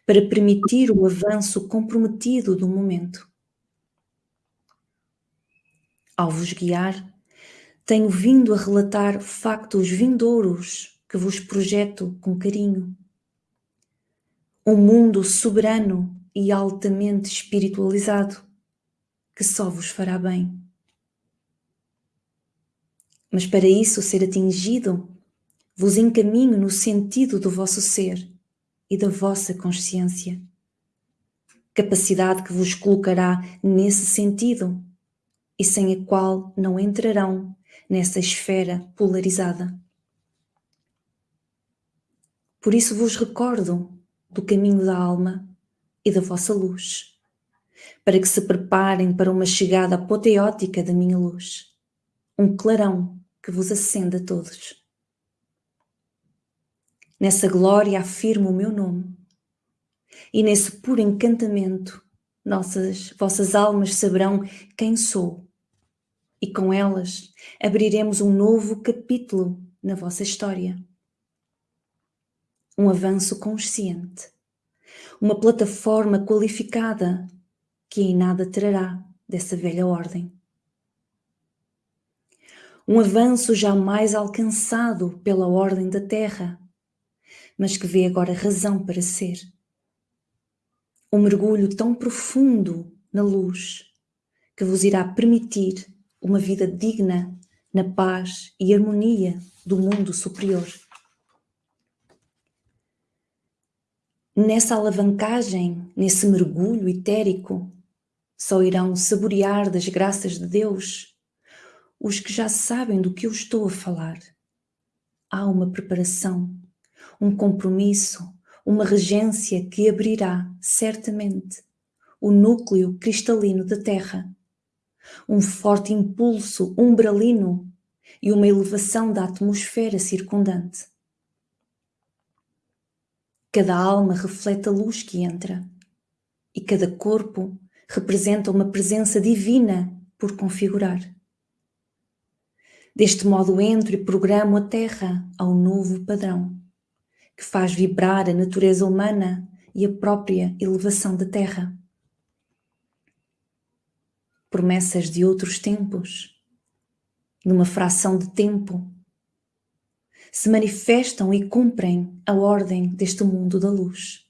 para permitir o avanço comprometido do momento. Ao vos guiar, tenho vindo a relatar factos vindouros que vos projeto com carinho. Um mundo soberano e altamente espiritualizado que só vos fará bem. Mas para isso ser atingido, vos encaminho no sentido do vosso ser e da vossa consciência. Capacidade que vos colocará nesse sentido e sem a qual não entrarão nessa esfera polarizada. Por isso vos recordo do caminho da alma e da vossa luz, para que se preparem para uma chegada apoteótica da minha luz, um clarão que vos acenda a todos. Nessa glória afirmo o meu nome, e nesse puro encantamento nossas, vossas almas saberão quem sou, e com elas abriremos um novo capítulo na vossa história. Um avanço consciente, uma plataforma qualificada que em nada trará dessa velha ordem um avanço jamais alcançado pela ordem da Terra, mas que vê agora razão para ser. Um mergulho tão profundo na luz que vos irá permitir uma vida digna na paz e harmonia do mundo superior. Nessa alavancagem, nesse mergulho etérico, só irão saborear das graças de Deus os que já sabem do que eu estou a falar. Há uma preparação, um compromisso, uma regência que abrirá, certamente, o núcleo cristalino da Terra, um forte impulso umbralino e uma elevação da atmosfera circundante. Cada alma reflete a luz que entra e cada corpo representa uma presença divina por configurar. Deste modo entro e programo a Terra ao novo padrão, que faz vibrar a natureza humana e a própria elevação da Terra. Promessas de outros tempos, numa fração de tempo, se manifestam e cumprem a ordem deste mundo da luz.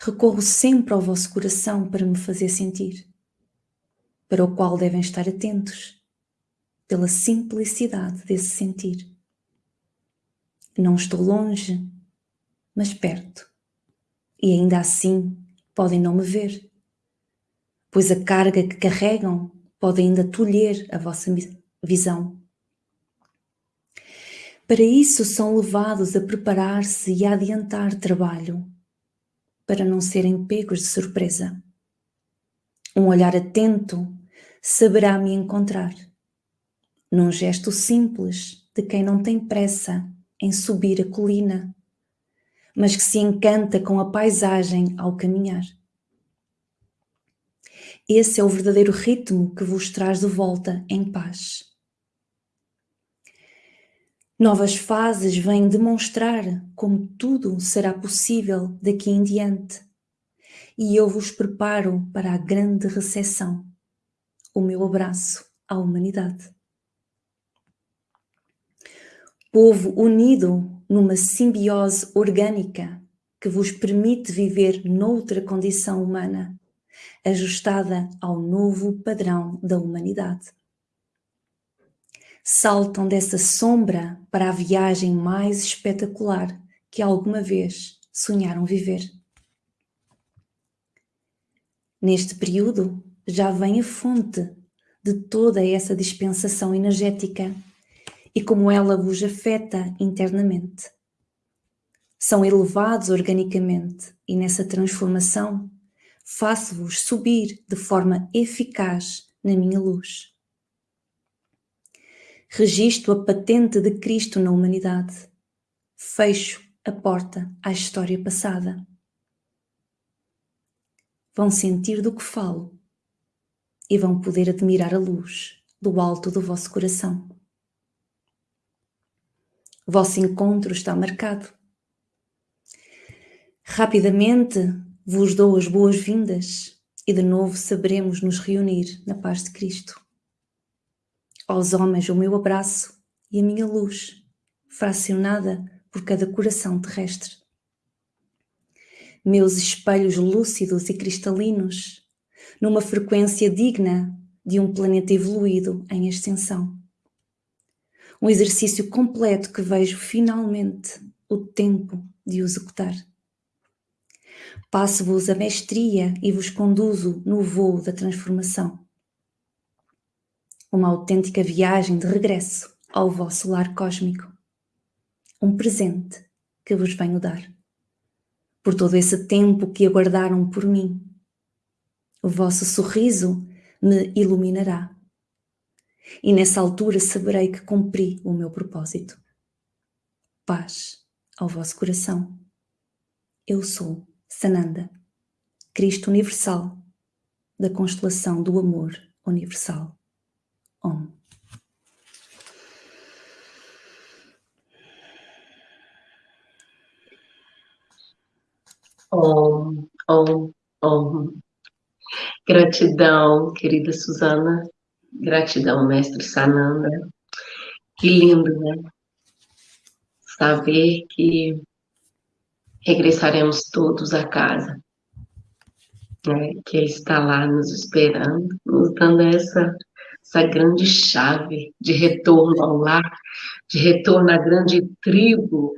Recorro sempre ao vosso coração para me fazer sentir, para o qual devem estar atentos pela simplicidade desse sentir. Não estou longe, mas perto. E ainda assim podem não me ver, pois a carga que carregam pode ainda tolher a vossa visão. Para isso são levados a preparar-se e a adiantar trabalho, para não serem pegos de surpresa. Um olhar atento saberá me encontrar num gesto simples de quem não tem pressa em subir a colina, mas que se encanta com a paisagem ao caminhar. Esse é o verdadeiro ritmo que vos traz de volta em paz. Novas fases vêm demonstrar como tudo será possível daqui em diante. E eu vos preparo para a grande recepção. O meu abraço à humanidade povo unido numa simbiose orgânica que vos permite viver noutra condição humana, ajustada ao novo padrão da humanidade. Saltam dessa sombra para a viagem mais espetacular que alguma vez sonharam viver. Neste período já vem a fonte de toda essa dispensação energética e como ela vos afeta internamente. São elevados organicamente e nessa transformação faço-vos subir de forma eficaz na minha luz. Registro a patente de Cristo na humanidade. Fecho a porta à história passada. Vão sentir do que falo e vão poder admirar a luz do alto do vosso coração. Vosso encontro está marcado. Rapidamente vos dou as boas-vindas e de novo saberemos nos reunir na paz de Cristo. Aos homens o meu abraço e a minha luz, fracionada por cada coração terrestre. Meus espelhos lúcidos e cristalinos, numa frequência digna de um planeta evoluído em extensão. Um exercício completo que vejo finalmente o tempo de o executar. Passo-vos a mestria e vos conduzo no voo da transformação. Uma autêntica viagem de regresso ao vosso lar cósmico. Um presente que vos venho dar. Por todo esse tempo que aguardaram por mim. O vosso sorriso me iluminará. E nessa altura saberei que cumpri o meu propósito. Paz ao vosso coração. Eu sou Sananda, Cristo Universal, da constelação do amor universal. Om. Om, om, om. Gratidão, querida Suzana. Gratidão, mestre Sananda. Que lindo, né? Saber que regressaremos todos a casa, né? que está lá nos esperando, nos dando essa, essa grande chave de retorno ao lar, de retorno à grande tribo.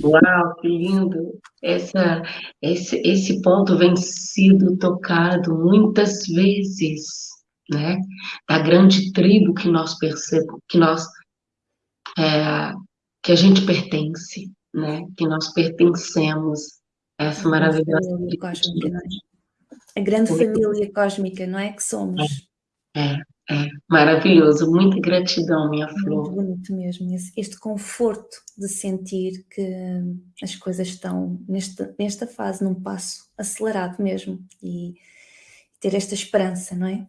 Uau, que lindo! Essa, esse, esse ponto vem sido tocado muitas vezes, né? Da grande tribo que nós percebemos, que nós é, que a gente pertence, né? Que nós pertencemos a essa maravilhosa família cósmica, não é? A grande família cósmica, não é? Que somos. É, é, maravilhoso. Muita gratidão, minha flor. Muito bonito mesmo. Este conforto de sentir que as coisas estão nesta, nesta fase, num passo acelerado mesmo. E ter esta esperança, não é?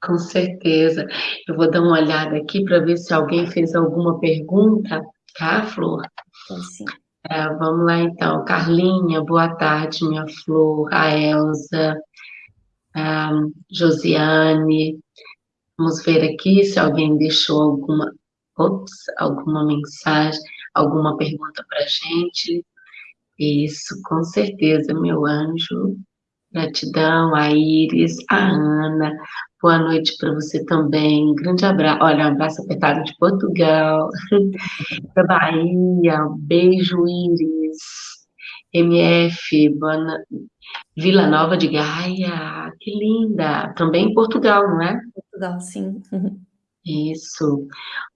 Com certeza. Eu vou dar uma olhada aqui para ver se alguém fez alguma pergunta, tá, Flor? Sim. É, vamos lá então. Carlinha, boa tarde, minha flor. A Elza, a Josiane. Vamos ver aqui se alguém deixou alguma, ops, alguma mensagem, alguma pergunta para a gente. Isso, com certeza, meu anjo. Gratidão, a Iris, a Ana. Boa noite para você também. grande abraço. Olha, um abraço apertado de Portugal, da Bahia. beijo, Iris. MF. Vila Nova de Gaia. Que linda. Também em Portugal, não é? Portugal, sim. Isso.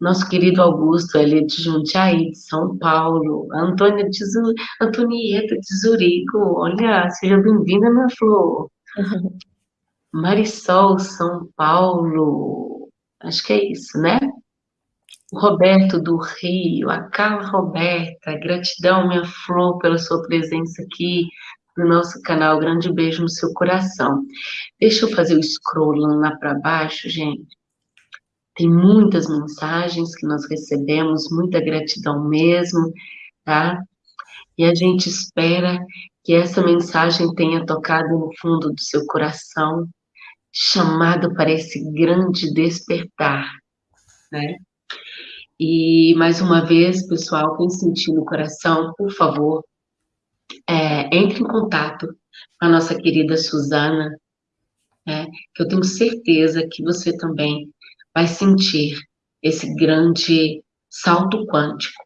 Nosso querido Augusto, ele é de Jundiaí, de São Paulo. Antônia de Zu... Antonieta de Zurigo. Olha, seja bem-vinda, minha flor. Marisol, São Paulo. Acho que é isso, né? O Roberto do Rio, a Carla Roberta, gratidão, minha flor, pela sua presença aqui no nosso canal. Grande beijo no seu coração. Deixa eu fazer o scroll lá para baixo, gente. Tem muitas mensagens que nós recebemos, muita gratidão mesmo, tá? E a gente espera que essa mensagem tenha tocado no fundo do seu coração, chamado para esse grande despertar, né? E mais uma vez, pessoal, quem sentir no coração, por favor, é, entre em contato com a nossa querida Suzana, né, que eu tenho certeza que você também vai sentir esse grande salto quântico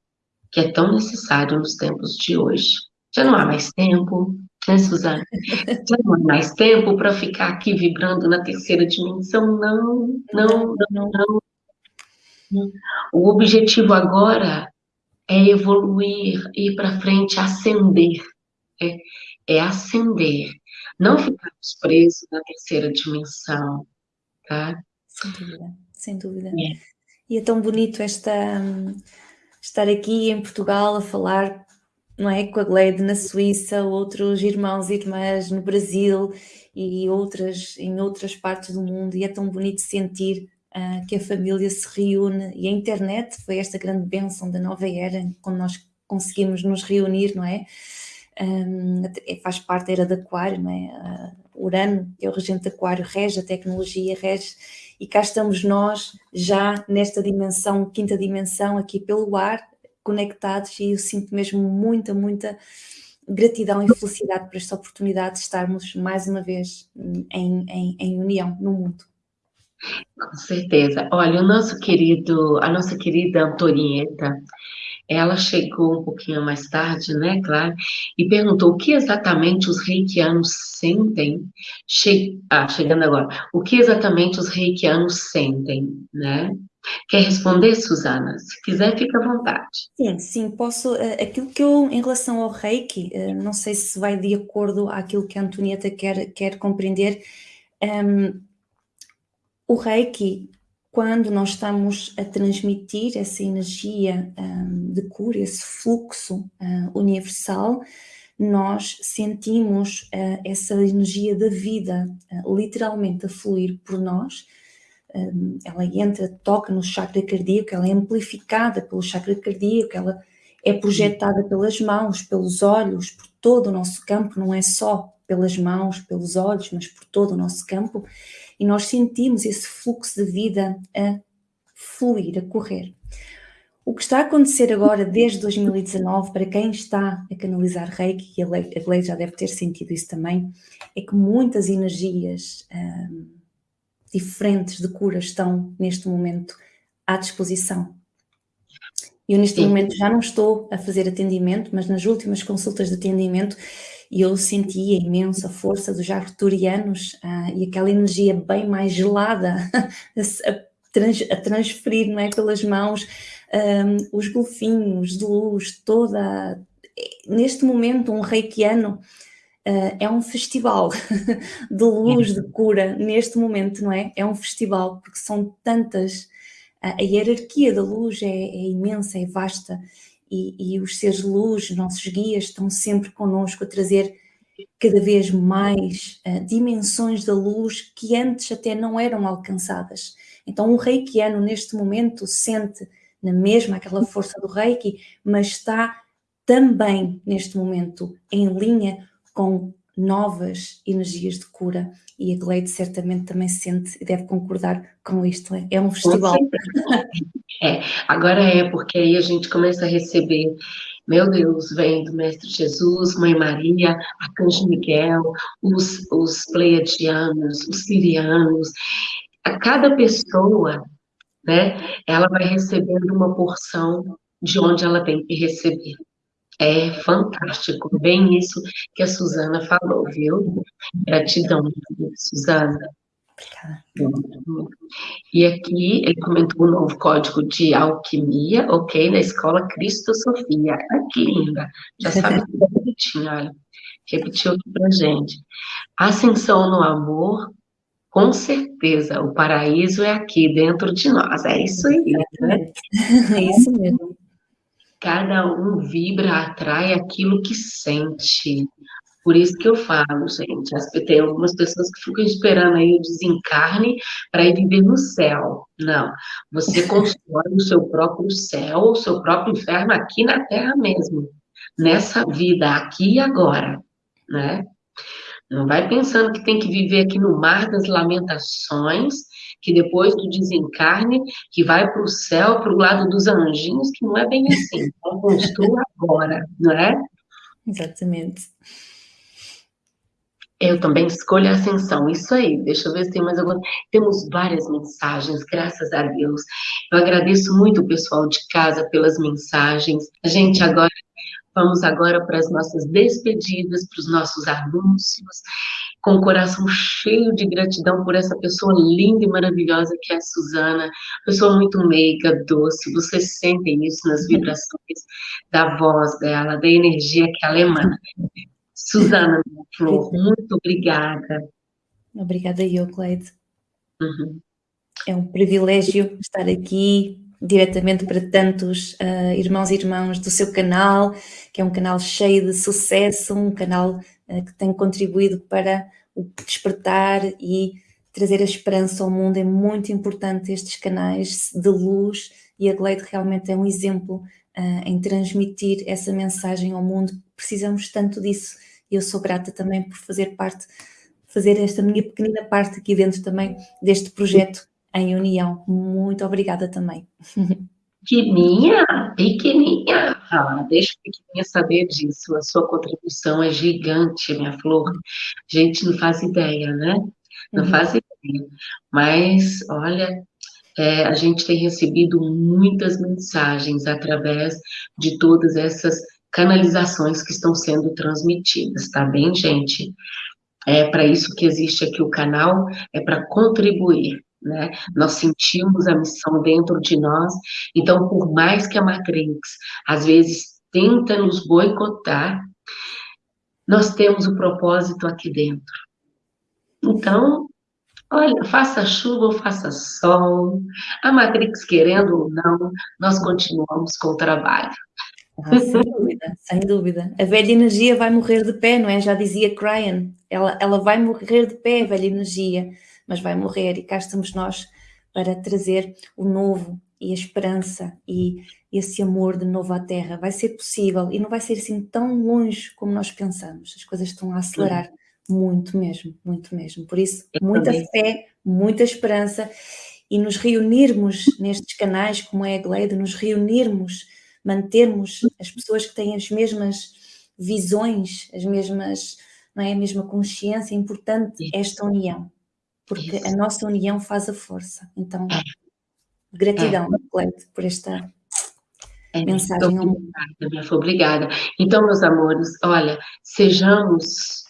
que é tão necessário nos tempos de hoje. Já não há mais tempo, né, Suzana? Já não há mais tempo para ficar aqui vibrando na terceira dimensão, não, não, não, não. O objetivo agora é evoluir, ir para frente, ascender. É, é ascender, não ficarmos presos na terceira dimensão, tá? Sem dúvida sem dúvida. É. E é tão bonito esta, estar aqui em Portugal a falar não é, com a Glede na Suíça, outros irmãos e irmãs no Brasil e outras em outras partes do mundo e é tão bonito sentir uh, que a família se reúne e a internet foi esta grande bênção da nova era quando nós conseguimos nos reunir, não é? Um, faz parte da era de Aquário, não é? Uh, Urano, que é o regente de Aquário, rege a tecnologia, rege, e cá estamos nós já nesta dimensão, quinta dimensão, aqui pelo ar, conectados, e eu sinto mesmo muita, muita gratidão e felicidade por esta oportunidade de estarmos mais uma vez em, em, em união no mundo. Com certeza. Olha, o nosso querido, a nossa querida Antonieta, ela chegou um pouquinho mais tarde, né, claro, e perguntou o que exatamente os reikianos sentem, che ah, chegando agora, o que exatamente os reikianos sentem, né? Quer responder, Suzana? Se quiser, fica à vontade. Sim, sim, posso. Uh, aquilo que eu, em relação ao reiki, uh, não sei se vai de acordo àquilo que a Antonieta quer, quer compreender. Um, ehm, o reiki quando nós estamos a transmitir essa energia um, de cura, esse fluxo uh, universal, nós sentimos uh, essa energia da vida uh, literalmente a fluir por nós. Um, ela entra, toca no chakra cardíaco, ela é amplificada pelo chakra cardíaco, ela é projetada pelas mãos, pelos olhos, por todo o nosso campo, não é só pelas mãos, pelos olhos, mas por todo o nosso campo e nós sentimos esse fluxo de vida a fluir, a correr. O que está a acontecer agora, desde 2019, para quem está a canalizar Reiki, e a Lei já deve ter sentido isso também, é que muitas energias hum, diferentes de cura estão neste momento à disposição. Eu neste Sim. momento já não estou a fazer atendimento, mas nas últimas consultas de atendimento e eu sentia imensa força dos arcturianos ah, e aquela energia bem mais gelada a, trans, a, transferir não é, pelas mãos um, os golfinhos de luz, toda... Neste momento, um reikiano uh, é um festival de luz, de cura, neste momento, não é? É um festival, porque são tantas... a hierarquia da luz é, é imensa, é vasta, e, e os seres luz, nossos guias, estão sempre connosco a trazer cada vez mais uh, dimensões da luz que antes até não eram alcançadas. Então o reikiano neste momento sente na mesma aquela força do reiki, mas está também neste momento em linha com novas energias de cura e a Gleide certamente também sente e deve concordar com isto, é, é um festival. É, agora é, porque aí a gente começa a receber, meu Deus, vem do Mestre Jesus, Mãe Maria, Arcanjo Miguel, os, os pleiadianos, os sirianos, a cada pessoa, né, ela vai recebendo uma porção de onde ela tem que receber. É fantástico, bem isso que a Suzana falou, viu? Gratidão, Suzana. Obrigada. E aqui ele comentou o novo código de alquimia, ok, na escola Cristo Sofia. Ah, que linda. Já sabe tudo bonitinho, olha. Repetiu aqui pra gente. Ascensão no amor, com certeza, o paraíso é aqui dentro de nós. É isso aí, né? É isso mesmo. Cada um vibra, atrai aquilo que sente. Por isso que eu falo, gente, tem algumas pessoas que ficam esperando aí o desencarne para ir viver no céu. Não, você constrói o seu próprio céu, o seu próprio inferno aqui na Terra mesmo, nessa vida, aqui e agora, né? Não vai pensando que tem que viver aqui no mar das lamentações, que depois do desencarne, que vai para o céu, para o lado dos anjinhos, que não é bem assim. Então, construa agora, não é? Exatamente. Eu também escolho a ascensão, isso aí, deixa eu ver se tem mais alguma. Temos várias mensagens, graças a Deus. Eu agradeço muito o pessoal de casa pelas mensagens. A gente agora, vamos agora para as nossas despedidas, para os nossos anúncios, com o coração cheio de gratidão por essa pessoa linda e maravilhosa que é a Suzana, pessoa muito meiga, doce, vocês sentem isso nas vibrações da voz dela, da energia que ela emana. Suzana Flor, muito obrigada. Obrigada eu, Cleide. Uhum. É um privilégio estar aqui diretamente para tantos uh, irmãos e irmãs do seu canal, que é um canal cheio de sucesso, um canal uh, que tem contribuído para o despertar e trazer a esperança ao mundo. É muito importante estes canais de luz e a Glade realmente é um exemplo uh, em transmitir essa mensagem ao mundo. Precisamos tanto disso e eu sou grata também por fazer parte, fazer esta minha pequenina parte aqui dentro também deste projeto em união. Muito obrigada também. Pequeninha, pequeninha, ah, deixa a pequeninha saber disso, a sua contribuição é gigante, minha flor. A gente não faz ideia, né? Não uhum. faz ideia. Mas, olha, é, a gente tem recebido muitas mensagens através de todas essas canalizações que estão sendo transmitidas, tá bem, gente? É para isso que existe aqui o canal, é para contribuir, né? Nós sentimos a missão dentro de nós, então, por mais que a Matrix, às vezes, tenta nos boicotar, nós temos o propósito aqui dentro. Então, olha, faça chuva ou faça sol, a Matrix querendo ou não, nós continuamos com o trabalho. Ah, sem dúvida, sem dúvida. A velha energia vai morrer de pé, não é? Já dizia Cryan, ela, ela vai morrer de pé, a velha energia mas vai morrer e cá estamos nós para trazer o novo e a esperança e esse amor de novo à Terra. Vai ser possível e não vai ser assim tão longe como nós pensamos. As coisas estão a acelerar muito mesmo, muito mesmo. Por isso, muita fé, muita esperança e nos reunirmos nestes canais como é a Glade, nos reunirmos, mantermos as pessoas que têm as mesmas visões, as mesmas, não é, a mesma consciência, é importante esta união porque Isso. a nossa união faz a força. Então, é. gratidão, é. por esta é, mensagem. Obrigada, obrigada. Então, meus amores, olha, sejamos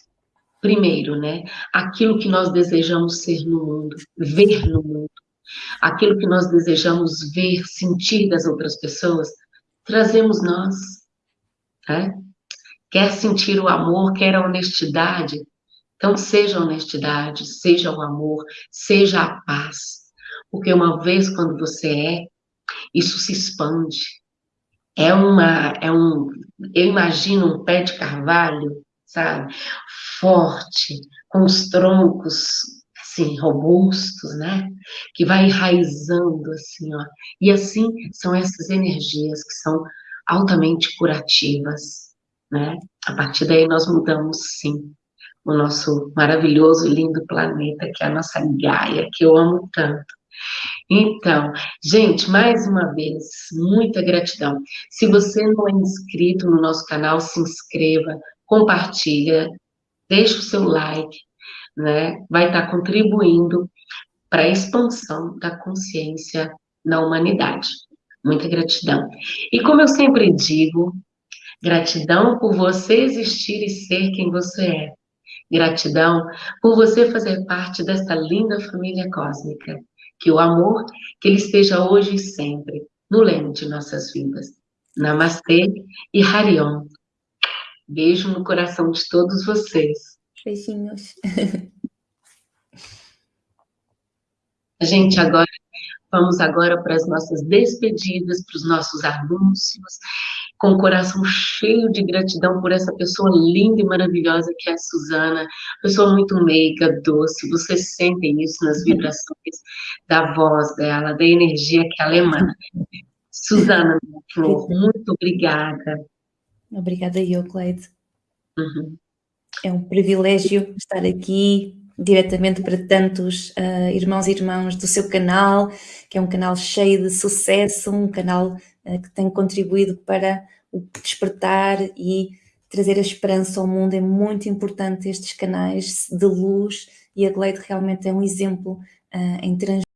primeiro, né, aquilo que nós desejamos ser no mundo, ver no mundo, aquilo que nós desejamos ver, sentir das outras pessoas, trazemos nós, né? Quer sentir o amor, quer a honestidade, então, seja a honestidade, seja o amor, seja a paz. Porque uma vez quando você é, isso se expande. É uma, é um, eu imagino um pé de carvalho, sabe? Forte, com os troncos, assim, robustos, né? Que vai enraizando, assim, ó. E assim são essas energias que são altamente curativas, né? A partir daí nós mudamos, sim o nosso maravilhoso lindo planeta, que é a nossa Gaia, que eu amo tanto. Então, gente, mais uma vez, muita gratidão. Se você não é inscrito no nosso canal, se inscreva, compartilha, deixa o seu like, né? Vai estar contribuindo para a expansão da consciência na humanidade. Muita gratidão. E como eu sempre digo, gratidão por você existir e ser quem você é. Gratidão por você fazer parte desta linda família cósmica. Que o amor, que ele esteja hoje e sempre no leme de nossas vidas. Namastê e Harion. Beijo no coração de todos vocês. Beijinhos. A gente agora Vamos agora para as nossas despedidas, para os nossos anúncios, com o coração cheio de gratidão por essa pessoa linda e maravilhosa que é a Suzana, pessoa muito meiga, doce, vocês sentem isso nas vibrações da voz dela, da energia que ela emana. Suzana, minha flor, muito obrigada. Obrigada eu, Cleide. Uhum. É um privilégio estar aqui, diretamente para tantos uh, irmãos e irmãs do seu canal, que é um canal cheio de sucesso, um canal uh, que tem contribuído para o despertar e trazer a esperança ao mundo. É muito importante estes canais de luz e a Glade realmente é um exemplo uh, em transmitir